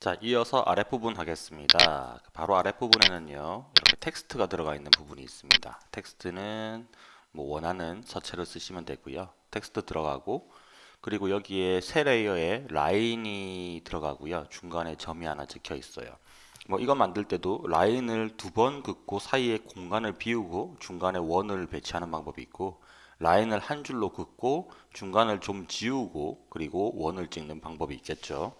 자, 이어서 아랫부분 하겠습니다. 바로 아랫부분에는요, 이렇게 텍스트가 들어가 있는 부분이 있습니다. 텍스트는 뭐 원하는 서체를 쓰시면 되고요. 텍스트 들어가고, 그리고 여기에 새 layer에 라인이 들어가고요. 중간에 점이 하나 찍혀 있어요. 뭐 이거 만들 때도 라인을 두 번 긋고 사이에 공간을 비우고 중간에 원을 배치하는 방법이 있고 라인을 한 줄로 긋고 중간을 좀 지우고 그리고 원을 찍는 방법이 있겠죠.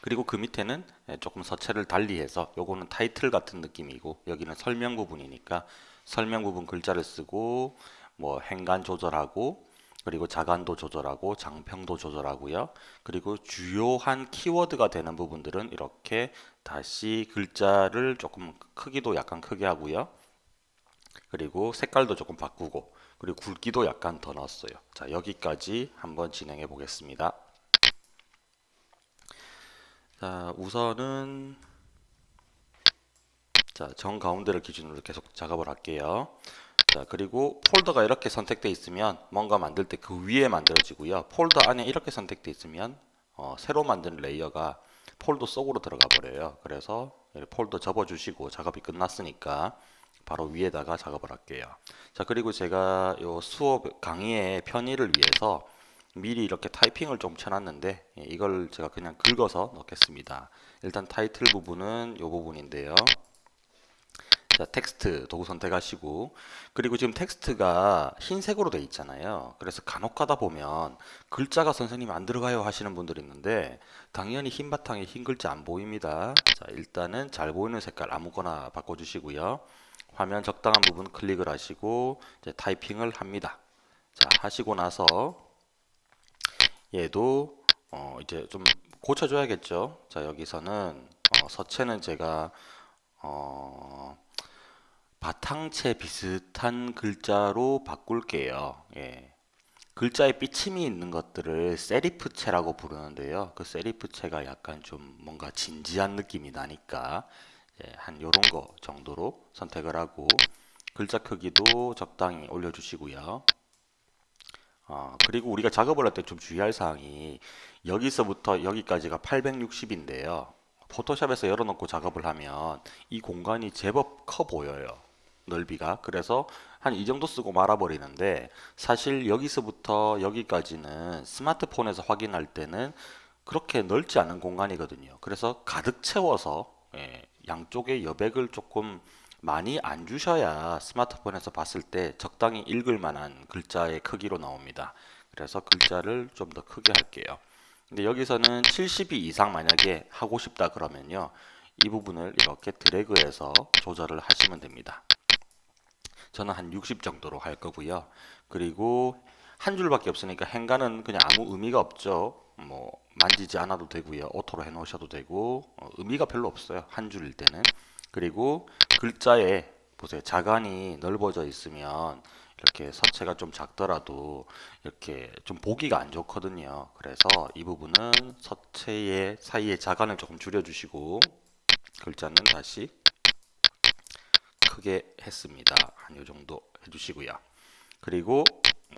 그리고 그 밑에는 조금 서체를 달리해서 요거는 타이틀 같은 느낌이고 여기는 설명 부분이니까 설명 부분 글자를 쓰고 뭐 행간 조절하고 그리고 자간도 조절하고 장평도 조절하고요. 그리고 주요한 키워드가 되는 부분들은 이렇게 다시 글자를 조금 크기도 약간 크게 하고요. 그리고 색깔도 조금 바꾸고 그리고 굵기도 약간 더 넣었어요. 자 여기까지 한번 진행해 보겠습니다. 자 우선은 자 정 가운데를 기준으로 계속 작업을 할게요. 자 그리고 폴더가 이렇게 선택되어 있으면 뭔가 만들 때 그 위에 만들어지고요. 폴더 안에 이렇게 선택되어 있으면 어, 새로 만든 layer가 폴더 속으로 들어가 버려요. 그래서 폴더 접어 주시고 작업이 끝났으니까 바로 위에다가 작업을 할게요. 자 그리고 제가 요 수업 강의의 편의를 위해서 미리 이렇게 타이핑을 좀 쳐놨는데 예, 이걸 제가 그냥 긁어서 넣겠습니다 일단 타이틀 부분은 요 부분인데요 자, 텍스트 도구 선택하시고 그리고 지금 텍스트가 흰색으로 되어 있잖아요. 그래서 간혹 가다 보면 글자가 선생님 안 들어가요 하시는 분들이 있는데 당연히 흰 바탕에 흰 글자 안 보입니다. 자, 일단은 잘 보이는 색깔 아무거나 바꿔주시고요. 화면 적당한 부분 클릭을 하시고 이제 타이핑을 합니다. 자, 하시고 나서 얘도 어 이제 좀 고쳐줘야겠죠. 자, 여기서는 어 서체는 제가 어 바탕체 비슷한 글자로 바꿀게요. 예. 글자에 삐침이 있는 것들을 세리프체라고 부르는데요. 그 세리프체가 약간 좀 뭔가 진지한 느낌이 나니까 예, 한 요런 거 정도로 선택을 하고 글자 크기도 적당히 올려주시고요. 어, 그리고 우리가 작업을 할 때 좀 주의할 사항이 여기서부터 여기까지가 860인데요. 포토샵에서 열어놓고 작업을 하면 이 공간이 제법 커 보여요. 넓이가 그래서 한 이 정도 쓰고 말아버리는데 사실 여기서부터 여기까지는 스마트폰에서 확인할 때는 그렇게 넓지 않은 공간이거든요 그래서 가득 채워서 예, 양쪽에 여백을 조금 많이 안 주셔야 스마트폰에서 봤을 때 적당히 읽을 만한 글자의 크기로 나옵니다 그래서 글자를 좀 더 크게 할게요 근데 여기서는 72 이상 만약에 하고 싶다 그러면요 이 부분을 이렇게 드래그해서 조절을 하시면 됩니다 저는 한 60 정도로 할 거고요. 그리고 한 줄밖에 없으니까 행간은 그냥 아무 의미가 없죠. 뭐 만지지 않아도 되고요. auto로 해 놓으셔도 되고 어, 의미가 별로 없어요. 한 줄일 때는. 그리고 글자에 보세요. 자간이 넓어져 있으면 이렇게 서체가 좀 작더라도 이렇게 좀 보기가 안 좋거든요. 그래서 이 부분은 서체의 사이에 자간을 조금 줄여주시고 글자는 다시 크게 했습니다. 한 요 정도 해주시고요. 그리고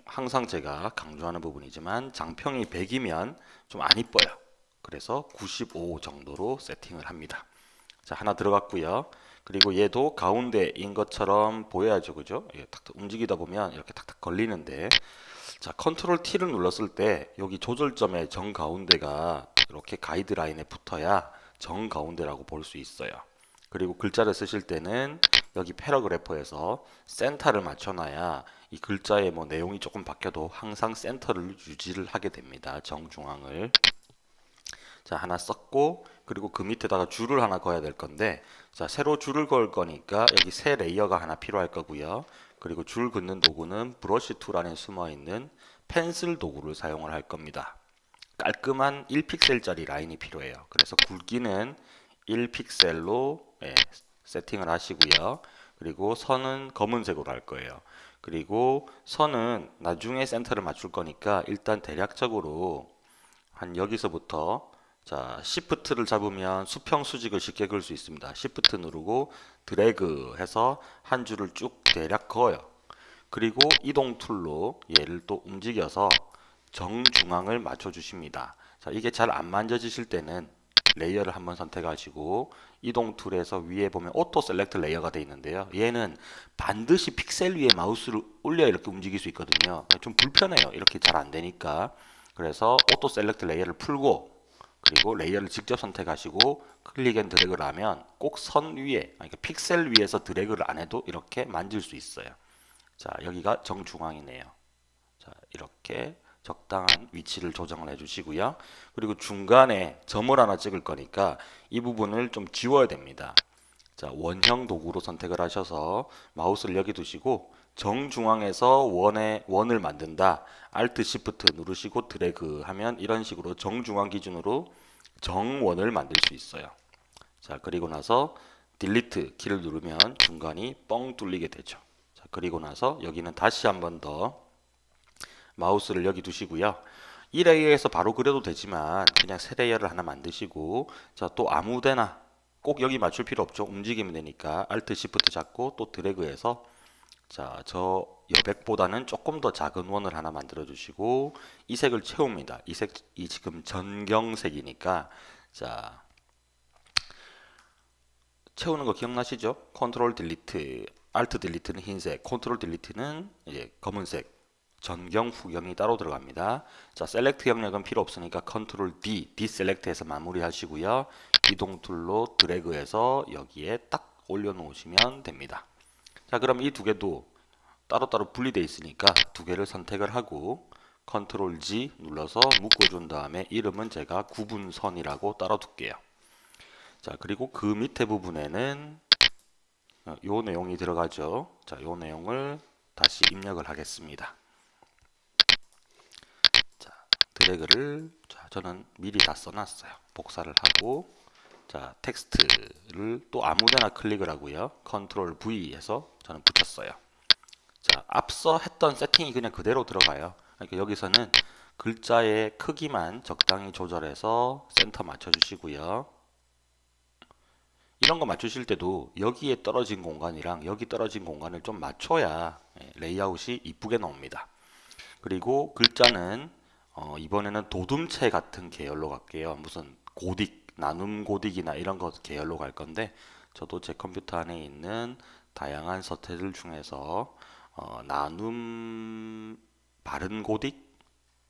항상 제가 강조하는 부분이지만 장평이 100이면 좀 안 이뻐요. 그래서 95 정도로 세팅을 합니다. 자 하나 들어갔고요. 그리고 얘도 가운데인 것처럼 보여야죠. 그죠? 예, 탁탁 움직이다 보면 이렇게 탁탁 걸리는데 자 control T를 눌렀을 때 여기 조절점의 정가운데가 이렇게 가이드라인에 붙어야 정가운데라고 볼 수 있어요. 그리고 글자를 쓰실 때는 여기 paragraph에서 센터를 맞춰놔야 이 글자의 뭐 내용이 조금 바뀌어도 항상 센터를 유지를 하게 됩니다. 정중앙을. 자 하나 썼고 그리고 그 밑에다가 줄을 하나 그어야 될 건데 자 새로 줄을 그을 거니까 여기 새 layer가 하나 필요할 거고요. 그리고 줄 긋는 도구는 brush tool 안에 숨어 있는 pencil 도구를 사용을 할 겁니다. 깔끔한 1픽셀짜리 라인이 필요해요. 그래서 굵기는 1픽셀로 예, 세팅을 하시고요. 그리고 선은 검은색으로 할 거예요. 그리고 선은 나중에 센터를 맞출 거니까 일단 대략적으로 한 여기서부터 자 Shift를 잡으면 수평 수직을 쉽게 그을 수 있습니다. Shift 누르고 드래그 해서 한 줄을 쭉 대략 그어요. 그리고 이동 tool로 얘를 또 움직여서 정중앙을 맞춰 주십니다. 자 이게 잘 안 만져지실 때는 layer를 한번 선택하시고 이동 tool에서 위에 보면 auto select layer가 되어 있는데요. 얘는 반드시 픽셀 위에 마우스를 올려 이렇게 움직일 수 있거든요. 좀 불편해요. 이렇게 잘 안 되니까. 그래서 auto select layer를 풀고 그리고 layer를 직접 선택하시고 click and drag를 하면 꼭 선 위에 그러니까 픽셀 위에서 드래그를 안 해도 이렇게 만질 수 있어요. 자 여기가 정중앙이네요. 자 이렇게 적당한 위치를 조정을 해주시고요. 그리고 중간에 점을 하나 찍을 거니까 이 부분을 좀 지워야 됩니다. 자, 원형 도구로 선택을 하셔서 마우스를 여기 두시고 정중앙에서 원에 원을 만든다. Alt Shift 누르시고 드래그 하면 이런 식으로 정중앙 기준으로 정원을 만들 수 있어요. 자, 그리고 나서 delete 키를 누르면 중간이 뻥 뚫리게 되죠. 자, 그리고 나서 여기는 다시 한 번 더 마우스를 여기 두시고요. 이 layer에서 바로 그려도 되지만 그냥 새 layer를 하나 만드시고 자, 또 아무데나 꼭 여기 맞출 필요 없죠. 움직이면 되니까 Alt Shift 잡고 또 드래그해서 자, 저 여백보다는 조금 더 작은 원을 하나 만들어 주시고 이 색을 채웁니다. 이 색, 이 지금 전경색이니까 자, 채우는 거 기억나시죠? control delete, alt delete는 흰색, control delete는 이제 검은색, 전경 후경이 따로 들어갑니다. 자, select 영역은 필요 없으니까 컨트롤 D, 디셀렉트해서 마무리하시고요. 이동 tool로 드래그해서 여기에 딱 올려놓으시면 됩니다. 자, 그럼 이 두 개도 따로따로 분리되어 있으니까 두 개를 선택을 하고 컨트롤 G 눌러서 묶어준 다음에 이름은 제가 구분선이라고 따로 둘게요. 자, 그리고 그 밑에 부분에는 어, 요 내용이 들어가죠. 자, 요 내용을 다시 입력을 하겠습니다. 자, 드래그를 자, 저는 미리 다 써놨어요. 복사를 하고 자, 텍스트를 또 아무데나 클릭을 하고요. control V에서 저는 붙였어요. 자, 앞서 했던 세팅이 그냥 그대로 들어가요. 그러니까 여기서는 글자의 크기만 적당히 조절해서 센터 맞춰주시고요. 이런 거 맞추실 때도 여기에 떨어진 공간이랑 여기 떨어진 공간을 좀 맞춰야 예, 레이아웃이 이쁘게 나옵니다. 그리고 글자는 어, 이번에는 도둠체 같은 계열로 갈게요. 무슨 고딕, 나눔 고딕이나 이런 것 계열로 갈 건데 저도 제 컴퓨터 안에 있는 다양한 서태들 중에서 어, 나눔 바른 고딕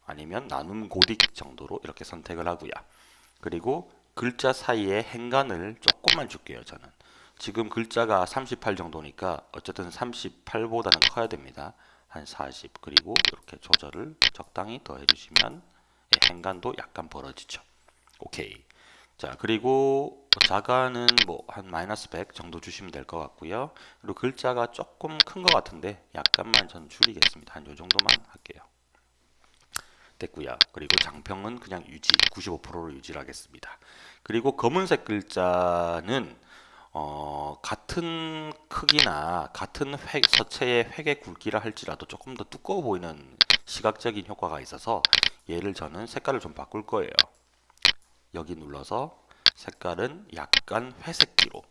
아니면 나눔 고딕 정도로 이렇게 선택을 하고요. 그리고 글자 사이에 행간을 조금만 줄게요. 저는 지금 글자가 38 정도니까 어쨌든 38보다는 커야 됩니다. 한 40 그리고 이렇게 조절을 적당히 더 해주시면 예, 행간도 약간 벌어지죠. 오케이. 자 그리고 자가는 뭐 한 마이너스 100 정도 주시면 될 것 같고요. 그리고 글자가 조금 큰 것 같은데 약간만 전 줄이겠습니다. 한 요 정도만 할게요. 됐고요. 그리고 장평은 그냥 유지 95%로 유지를 하겠습니다. 그리고 검은색 글자는 어, 같은 크기나 같은 획, 서체의 획의 굵기라 할지라도 조금 더 두꺼워 보이는 시각적인 효과가 있어서 얘를 저는 색깔을 좀 바꿀 거예요. 여기 눌러서 색깔은 약간 회색기로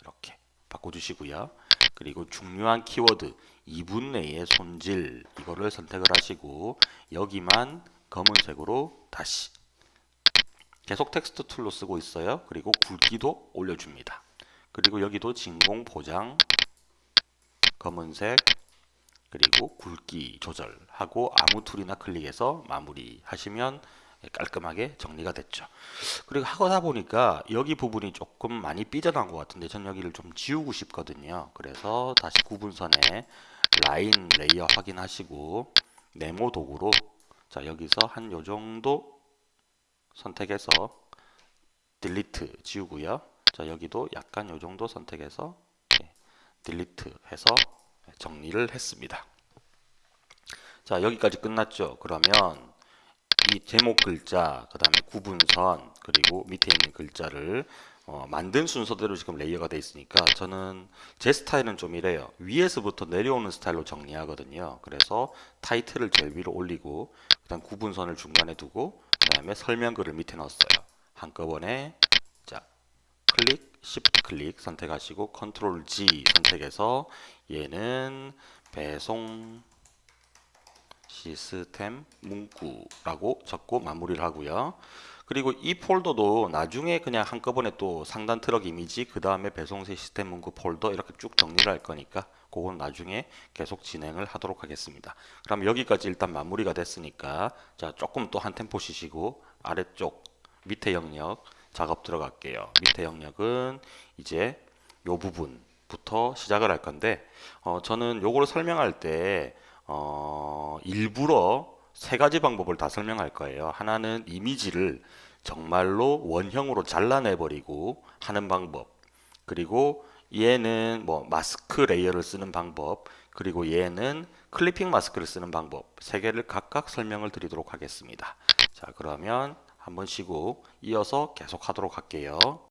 이렇게 바꿔주시고요. 그리고 중요한 키워드 2분 내의 손질 이거를 선택을 하시고 여기만 검은색으로 다시 계속 텍스트 tool로 쓰고 있어요. 그리고 굵기도 올려줍니다. 그리고 여기도 진공 포장 검은색 그리고 굵기 조절하고 아무 tool이나 클릭해서 마무리 하시면 깔끔하게 정리가 됐죠. 그리고 하다 보니까 여기 부분이 조금 많이 삐져나온 것 같은데 전 여기를 좀 지우고 싶거든요. 그래서 다시 구분선에 라인 layer 확인하시고 네모 도구로 자 여기서 한 요 정도 선택해서 delete 지우고요. 자 여기도 약간 요 정도 선택해서 delete 해서 정리를 했습니다. 자 여기까지 끝났죠. 그러면 이 제목 글자, 그 다음에 구분선, 그리고 밑에 있는 글자를 어, 만든 순서대로 지금 레이어가 되어 있으니까 저는 제 스타일은 좀 이래요. 위에서부터 내려오는 스타일로 정리하거든요. 그래서 타이틀을 제일 위로 올리고 그다음 구분선을 중간에 두고 그 다음에 설명글을 밑에 넣었어요. 한꺼번에 자 클릭, Shift 클릭 선택하시고 Control G 선택해서 얘는 배송 시스템 문구라고 적고 마무리를 하고요. 그리고 이 폴더도 나중에 그냥 한꺼번에 또 상단 트럭 이미지 그 다음에 배송세 시스템 문구 폴더 이렇게 쭉 정리를 할 거니까 그건 나중에 계속 진행을 하도록 하겠습니다. 그럼 여기까지 일단 마무리가 됐으니까 자 조금 또 한 템포 쉬시고 아래쪽 밑에 영역 작업 들어갈게요. 밑에 영역은 이제 요 부분부터 시작을 할 건데 어, 저는 요거를 설명할 때 어, 일부러 세 가지 방법을 다 설명할 거예요. 하나는 이미지를 정말로 원형으로 잘라내 버리고 하는 방법. 그리고 얘는 뭐 마스크 레이어를 쓰는 방법. 그리고 얘는 클리핑 마스크를 쓰는 방법. 세 개를 각각 설명을 드리도록 하겠습니다. 자, 그러면 한번 쉬고 이어서 계속 하도록 할게요.